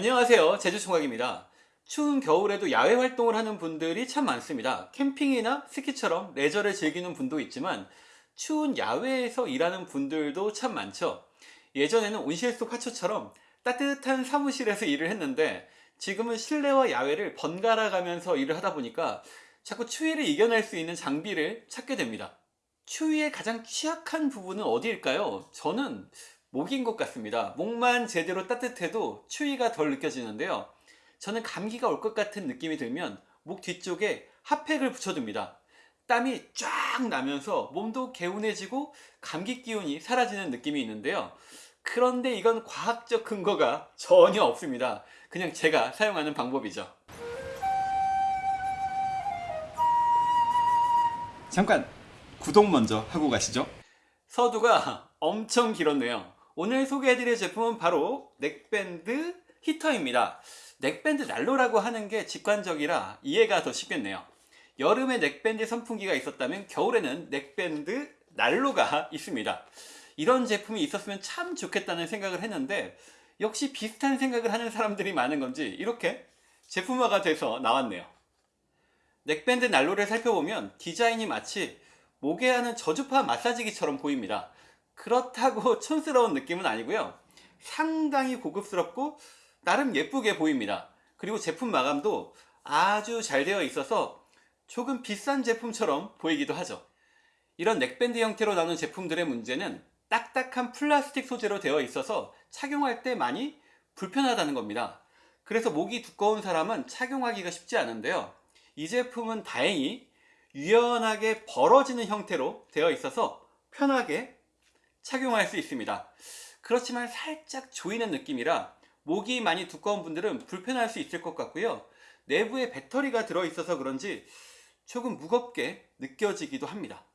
안녕하세요. 제주총각입니다. 추운 겨울에도 야외 활동을 하는 분들이 참 많습니다. 캠핑이나 스키처럼 레저를 즐기는 분도 있지만 추운 야외에서 일하는 분들도 참 많죠. 예전에는 온실 속 화초처럼 따뜻한 사무실에서 일을 했는데 지금은 실내와 야외를 번갈아 가면서 일을 하다 보니까 자꾸 추위를 이겨낼 수 있는 장비를 찾게 됩니다. 추위의 가장 취약한 부분은 어디일까요? 저는 목인 것 같습니다. 목만 제대로 따뜻해도 추위가 덜 느껴지는데요. 저는 감기가 올 것 같은 느낌이 들면 목 뒤쪽에 핫팩을 붙여둡니다. 땀이 쫙 나면서 몸도 개운해지고 감기 기운이 사라지는 느낌이 있는데요. 그런데 이건 과학적 근거가 전혀 없습니다. 그냥 제가 사용하는 방법이죠. 잠깐 구독 먼저 하고 가시죠. 서두가 엄청 길었네요 오늘 소개해드릴 제품은 바로 넥밴드 히터입니다. 넥밴드 난로라고 하는 게 직관적이라 이해가 더 쉽겠네요. 여름에 넥밴드 선풍기가 있었다면 겨울에는 넥밴드 난로가 있습니다. 이런 제품이 있었으면 참 좋겠다는 생각을 했는데 역시 비슷한 생각을 하는 사람들이 많은 건지 이렇게 제품화가 돼서 나왔네요. 넥밴드 난로를 살펴보면 디자인이 마치 목에 하는 저주파 마사지기처럼 보입니다 그렇다고 촌스러운 느낌은 아니고요. 상당히 고급스럽고 나름 예쁘게 보입니다. 그리고 제품 마감도 아주 잘 되어 있어서 조금 비싼 제품처럼 보이기도 하죠. 이런 넥밴드 형태로 나오는 제품들의 문제는 딱딱한 플라스틱 소재로 되어 있어서 착용할 때 많이 불편하다는 겁니다. 그래서 목이 두꺼운 사람은 착용하기가 쉽지 않은데요. 이 제품은 다행히 유연하게 벌어지는 형태로 되어 있어서 편하게 착용할 수 있습니다. 그렇지만 살짝 조이는 느낌이라 목이 많이 두꺼운 분들은 불편할 수 있을 것 같고요. 내부에 배터리가 들어있어서 그런지 조금 무겁게 느껴지기도 합니다.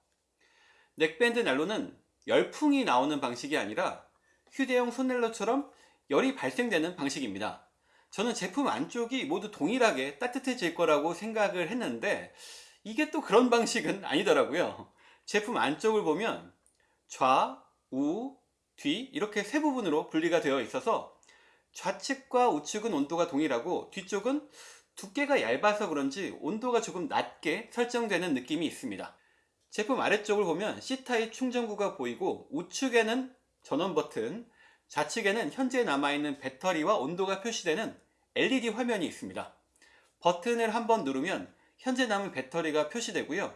넥밴드 난로는 열풍이 나오는 방식이 아니라 휴대용 손난로처럼 열이 발생되는 방식입니다. 저는 제품 안쪽이 모두 동일하게 따뜻해질 거라고 생각을 했는데 이게 또 그런 방식은 아니더라고요. 제품 안쪽을 보면 좌, 우, 뒤 이렇게 세 부분으로 분리가 되어 있어서 좌측과 우측은 온도가 동일하고 뒤쪽은 두께가 얇아서 그런지 온도가 조금 낮게 설정되는 느낌이 있습니다. 제품 아래쪽을 보면 C타입 충전구가 보이고 우측에는 전원 버튼 좌측에는 현재 남아있는 배터리와 온도가 표시되는 LED 화면이 있습니다. 버튼을 한번 누르면 현재 남은 배터리가 표시되고요.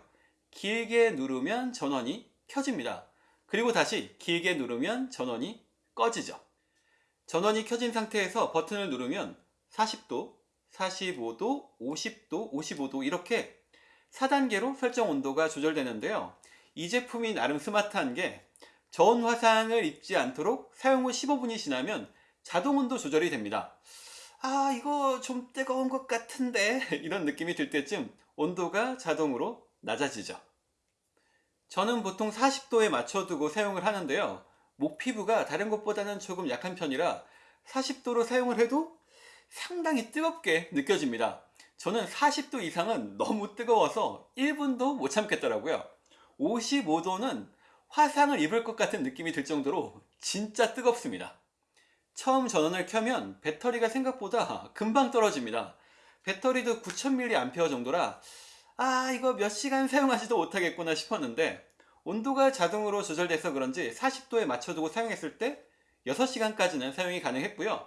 길게 누르면 전원이 켜집니다 그리고 다시 길게 누르면 전원이 꺼지죠. 전원이 켜진 상태에서 버튼을 누르면 40도, 45도, 50도, 55도 이렇게 4단계로 설정 온도가 조절되는데요. 이 제품이 나름 스마트한 게 저온 화상을 입지 않도록 사용 후 15분이 지나면 자동 온도 조절이 됩니다. 아 이거 좀 뜨거운 것 같은데? 이런 느낌이 들 때쯤 온도가 자동으로 낮아지죠 저는 보통 40도에 맞춰두고 사용을 하는데요. 목 피부가 다른 것보다는 조금 약한 편이라 40도로 사용을 해도 상당히 뜨겁게 느껴집니다. 저는 40도 이상은 너무 뜨거워서 1분도 못 참겠더라고요. 55도는 화상을 입을 것 같은 느낌이 들 정도로 진짜 뜨겁습니다. 처음 전원을 켜면 배터리가 생각보다 금방 떨어집니다. 배터리도 9000mAh 정도라 아 이거 몇 시간 사용하지도 못하겠구나 싶었는데 온도가 자동으로 조절돼서 그런지 40도에 맞춰두고 사용했을 때 6시간까지는 사용이 가능했고요.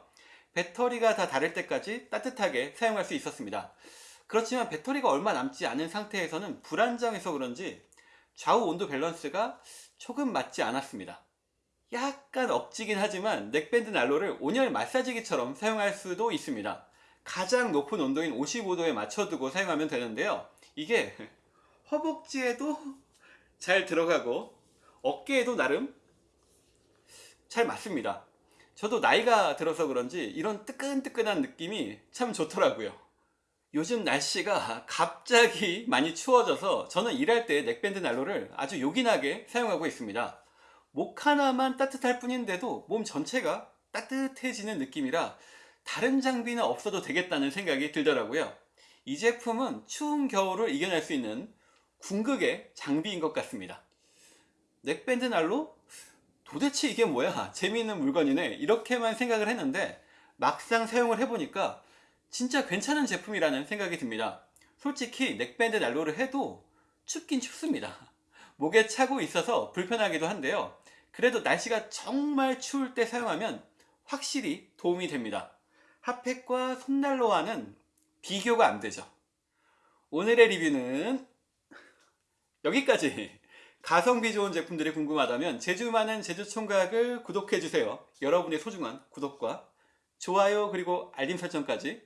배터리가 다 닳을 때까지 따뜻하게 사용할 수 있었습니다. 그렇지만 배터리가 얼마 남지 않은 상태에서는 불안정해서 그런지 좌우 온도 밸런스가 조금 맞지 않았습니다. 약간 억지긴 하지만 넥밴드 난로를 온열 마사지기처럼 사용할 수도 있습니다. 가장 높은 온도인 55도에 맞춰두고 사용하면 되는데요 이게 허벅지에도 잘 들어가고 어깨에도 나름 잘 맞습니다. 저도 나이가 들어서 그런지 이런 뜨끈뜨끈한 느낌이 참 좋더라고요. 요즘 날씨가 갑자기 많이 추워져서 저는 일할 때 넥밴드 난로를 아주 요긴하게 사용하고 있습니다. 목 하나만 따뜻할 뿐인데도 몸 전체가 따뜻해지는 느낌이라 다른 장비는 없어도 되겠다는 생각이 들더라고요 이 제품은 추운 겨울을 이겨낼 수 있는 궁극의 장비인 것 같습니다 넥밴드 난로? 도대체 이게 뭐야 재미있는 물건이네 이렇게만 생각을 했는데 막상 사용을 해보니까 진짜 괜찮은 제품이라는 생각이 듭니다. 솔직히 넥밴드 난로를 해도 춥긴 춥습니다. 목에 차고 있어서 불편하기도 한데요. 그래도 날씨가 정말 추울 때 사용하면 확실히 도움이 됩니다. 핫팩과 손난로와는 비교가 안 되죠. 오늘의 리뷰는 여기까지. 가성비 좋은 제품들이 궁금하다면 제주 많은 제주총각을 구독해주세요. 여러분의 소중한 구독과 좋아요 그리고 알림 설정까지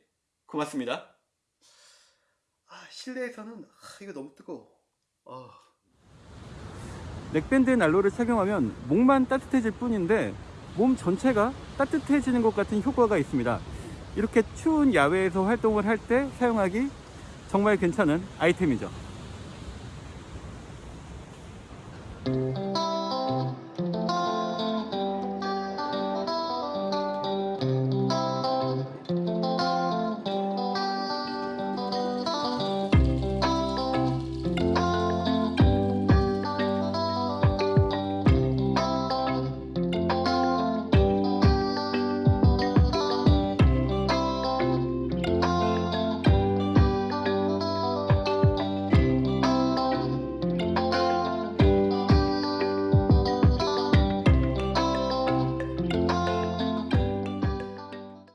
고맙습니다. 아 실내에서는 아, 이거 너무 뜨거워. 아. 넥밴드 난로를 착용하면 목만 따뜻해질 뿐인데 몸 전체가 따뜻해지는 것 같은 효과가 있습니다. 이렇게 추운 야외에서 활동을 할 때 사용하기 정말 괜찮은 아이템이죠.